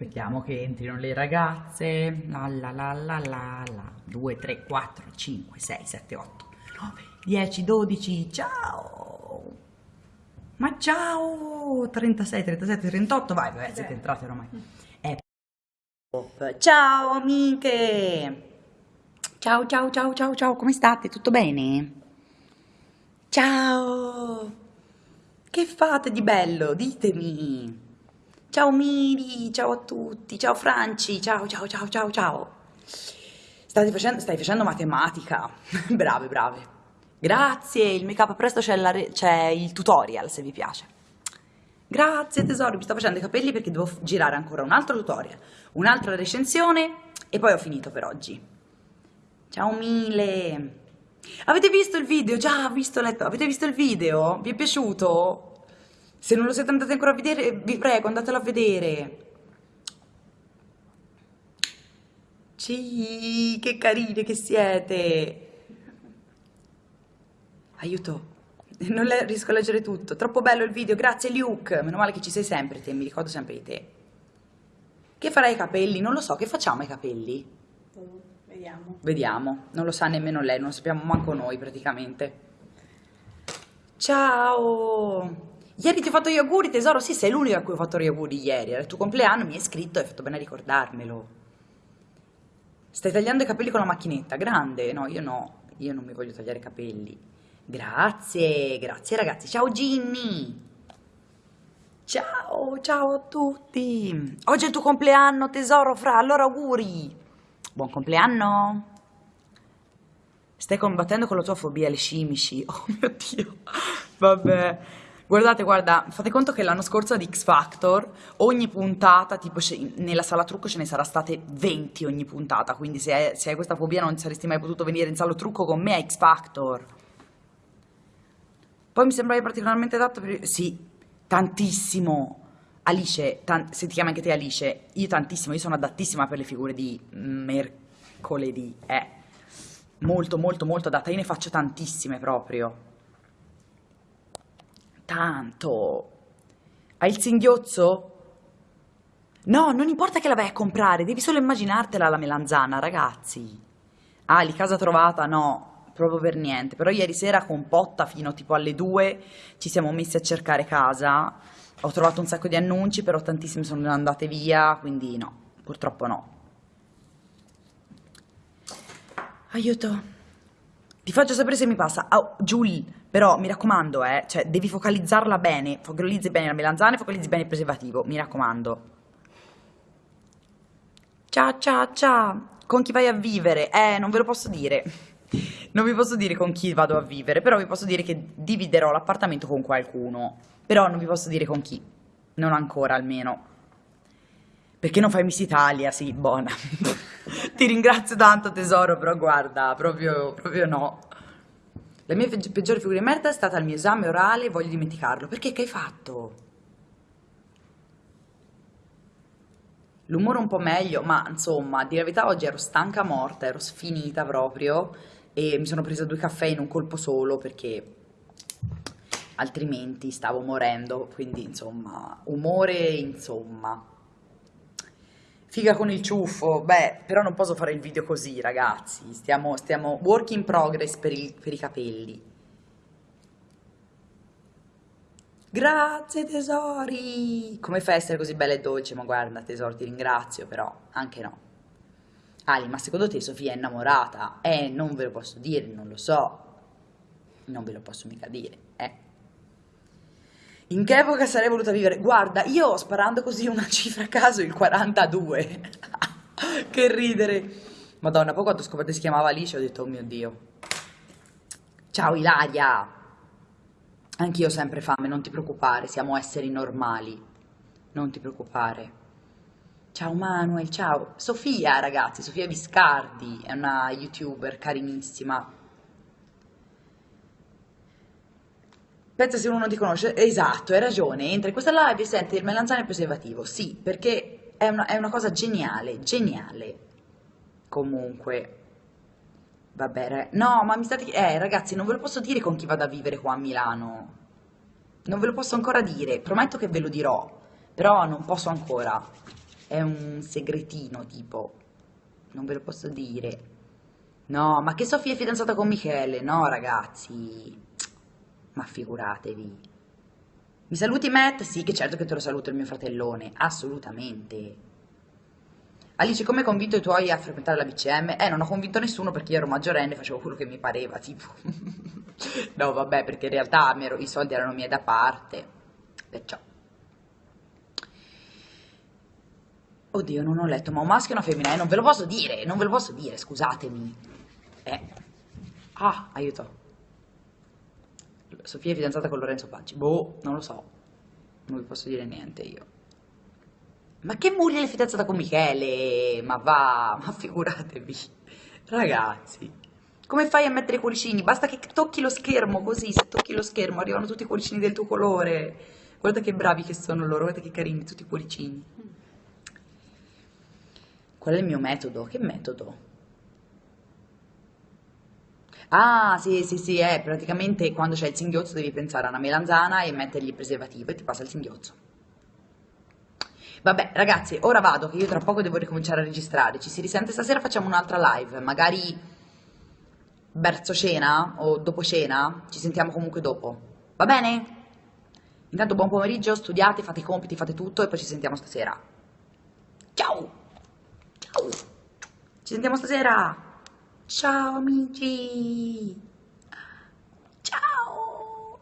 Aspettiamo che entrino le ragazze. La la la la la la. 2, 3, 4, 5, 6, 7, 8, 9, 10, 12. Ciao! Ma ciao! 36, 37, 38. Vai, vai, siete entrate ormai. Eh. Ciao amiche! Ciao, ciao, ciao, ciao, ciao. Come state? Tutto bene? Ciao! Che fate di bello? Ditemi! Ciao Miri, ciao a tutti, ciao Franci, ciao ciao ciao ciao ciao. Stai facendo, stai facendo matematica, brave brave. Grazie, il make up presto c'è, il tutorial se vi piace. Grazie tesoro, mi sto facendo i capelli perché devo girare ancora un altro tutorial, un'altra recensione e poi ho finito per oggi. Ciao mille. Avete visto il video? Già, visto, letto. Avete visto il video? Vi è piaciuto? Se non lo siete andati ancora a vedere, vi prego, andatelo a vedere. Sì, che carine che siete. Aiuto, non riesco a leggere tutto. Troppo bello il video, grazie Luke. Meno male che ci sei sempre te, mi ricordo sempre di te. Che farai ai capelli? Non lo so, che facciamo ai capelli? Vediamo. Vediamo, non lo sa nemmeno lei, non lo sappiamo manco noi praticamente. Ciao! Ieri ti ho fatto gli auguri, tesoro? Sì, sei l'unica a cui ho fatto gli auguri ieri. Era il tuo compleanno, mi hai scritto e hai fatto bene a ricordarmelo. Stai tagliando i capelli con la macchinetta, grande? No, io no, io non mi voglio tagliare i capelli. Grazie, grazie ragazzi. Ciao Ginny! Ciao, ciao a tutti! Oggi è il tuo compleanno, tesoro, fra, allora auguri! Buon compleanno! Stai combattendo con la tua fobia alle scimici. Oh mio Dio, vabbè. Guardate, guarda, fate conto che l'anno scorso ad X Factor ogni puntata, tipo nella sala trucco ce ne sarà state 20 ogni puntata, quindi se hai, se hai questa fobia non saresti mai potuto venire in sala trucco con me a X Factor. Poi mi sembravi particolarmente adatto per... Sì, tantissimo. Alice, tan... se ti chiami anche te Alice, io tantissimo, io sono adattissima per le figure di mercoledì, eh. Molto, molto, molto adatta, io ne faccio tantissime proprio tanto. Hai il singhiozzo? No, non importa che la vai a comprare, devi solo immaginartela la melanzana, ragazzi. Ah, di casa trovata? No, proprio per niente. Però ieri sera con Potta fino tipo alle 2 ci siamo messi a cercare casa. Ho trovato un sacco di annunci, però tantissime sono andate via, quindi no, purtroppo no. Aiuto. Ti faccio sapere se mi passa. Oh, Giul, però mi raccomando, eh, cioè devi focalizzarla bene. Focalizzi bene la melanzana e focalizzi bene il preservativo, mi raccomando. Ciao, ciao, ciao. Con chi vai a vivere? Eh, non ve lo posso dire. Non vi posso dire con chi vado a vivere, però vi posso dire che dividerò l'appartamento con qualcuno. Però non vi posso dire con chi. Non ancora, almeno. Perché non fai Miss Italia? Sì, buona. Ti ringrazio tanto tesoro, però guarda, proprio, proprio no. La mia peggiore figura di merda è stata il mio esame orale e voglio dimenticarlo. Perché che hai fatto? L'umore un po' meglio, ma insomma, di la verità oggi ero stanca morta, ero sfinita proprio e mi sono presa due caffè in un colpo solo perché altrimenti stavo morendo, quindi insomma, umore insomma. Figa con il ciuffo, beh, però non posso fare il video così, ragazzi. Stiamo, stiamo work in progress per, il, per i capelli. Grazie tesori! Come fai a essere così bella e dolce? Ma guarda tesoro, ti ringrazio, però anche no. Ali, ma secondo te Sofia è innamorata? Eh, non ve lo posso dire, non lo so. Non ve lo posso mica dire, eh. In che epoca sarei voluta vivere? Guarda, io sparando così una cifra a caso, il 42. che ridere. Madonna, poi quando ho scoperto che si chiamava Alice ho detto, oh mio Dio. Ciao Ilaria. Anch'io ho sempre fame, non ti preoccupare, siamo esseri normali. Non ti preoccupare. Ciao Manuel, ciao. Sofia, ragazzi, Sofia Viscardi, è una youtuber carinissima Pensa se uno ti conosce, esatto, hai ragione, entra in questa live e senti il melanzane preservativo, sì, perché è una, è una cosa geniale, geniale. Comunque, vabbè, no, ma mi state... Eh, ragazzi, non ve lo posso dire con chi vado a vivere qua a Milano. Non ve lo posso ancora dire, prometto che ve lo dirò, però non posso ancora. È un segretino, tipo. Non ve lo posso dire. No, ma che Sofia è fidanzata con Michele? No, ragazzi. Ma figuratevi. Mi saluti Matt? Sì, che certo che te lo saluto il mio fratellone. Assolutamente. Alice, come hai convinto i tuoi a frequentare la BCM? Eh, non ho convinto nessuno perché io ero maggiorenne e facevo quello che mi pareva, tipo. no, vabbè, perché in realtà ero, i soldi erano miei da parte. Perciò. Oddio, non ho letto, ma un maschio e una femmina, eh, non ve lo posso dire, non ve lo posso dire, scusatemi. Eh. Ah, aiuto. Sofia è fidanzata con Lorenzo Paggi. Boh, non lo so. Non vi posso dire niente io. Ma che Muriel è fidanzata con Michele? Ma va, ma figuratevi. Ragazzi, come fai a mettere i cuoricini? Basta che tocchi lo schermo così, se tocchi lo schermo arrivano tutti i cuoricini del tuo colore. Guarda che bravi che sono loro, guarda che carini tutti i cuoricini. Qual è il mio metodo? Che metodo? Ah, sì, sì, sì, è praticamente quando c'è il singhiozzo devi pensare a una melanzana e mettergli il preservativo e ti passa il singhiozzo. Vabbè, ragazzi, ora vado che io tra poco devo ricominciare a registrare. Ci si risente stasera, facciamo un'altra live, magari verso cena o dopo cena, ci sentiamo comunque dopo. Va bene? Intanto buon pomeriggio, studiate, fate i compiti, fate tutto e poi ci sentiamo stasera. Ciao! Ciao! Ci sentiamo stasera! Ciao amici! Ciao!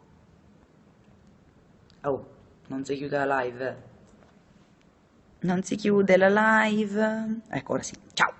Oh, non si chiude la live. Non si chiude la live. Ecco, ora sì. Ciao!